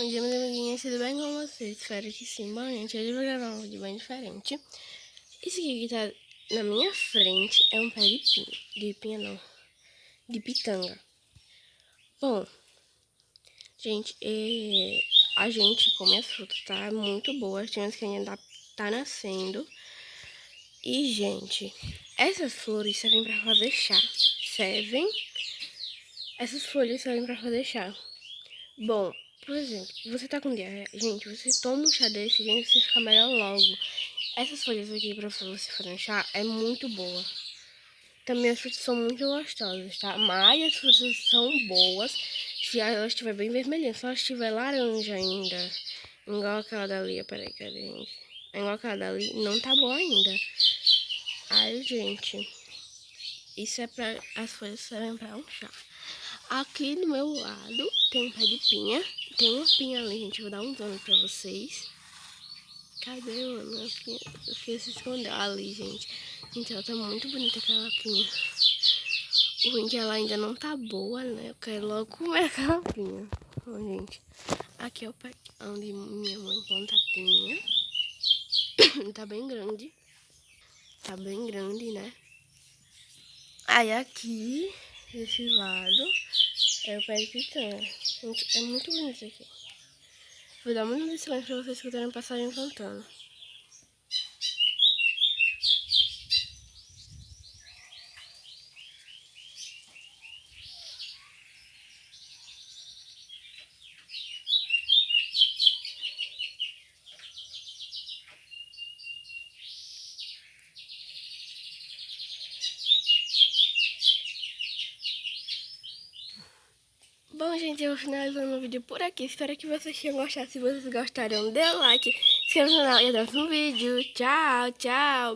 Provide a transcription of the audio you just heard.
Bom dia, meus amiguinhos, tudo bem com vocês? Espero que sim. Bom, gente, hoje eu vou gravar um vídeo bem diferente. Esse aqui que tá na minha frente é um pé de pinha. De pinha não. De pitanga. Bom, gente, é, a gente come as frutas, tá? Muito boa. Tem umas que ainda tá, tá nascendo. E, gente, essas flores servem pra fazer chá. Servem. Essas folhas servem pra fazer chá. Bom, por exemplo, você tá com diarreia, gente, você toma um chá desse, gente, você fica melhor logo. Essas folhas aqui pra você fazer um chá é muito boa. Também as frutas são muito gostosas, tá? Mas as frutas são boas se elas estiver bem vermelhinha. Se elas estiver laranja ainda, igual aquela dali, peraí, cadê, gente? Igual aquela dali, não tá boa ainda. Ai, gente, isso é pra... as folhas servem pra um chá. Aqui do meu lado tem um pé de pinha. Tem uma pinha ali, gente. Vou dar um dono pra vocês. Cadê, mano? A pinha? Eu fiquei se escondeu ali, gente. Gente, ela tá muito bonita aquela pinha. O ruim é que ela ainda não tá boa, né? Eu quero logo comer aquela pinha. Bom, gente. Aqui é o pé onde minha mãe planta a pinha. tá bem grande. Tá bem grande, né? Aí aqui desse lado é o de pitanga. Gente, é muito bonito aqui. Vou dar muito silêncio pra vocês escutarem o passarinho cantando. Bom, gente, eu vou finalizando o vídeo por aqui. Espero que vocês tenham gostado. Se vocês gostaram, dê like, se inscreva no canal e até o próximo vídeo. Tchau, tchau.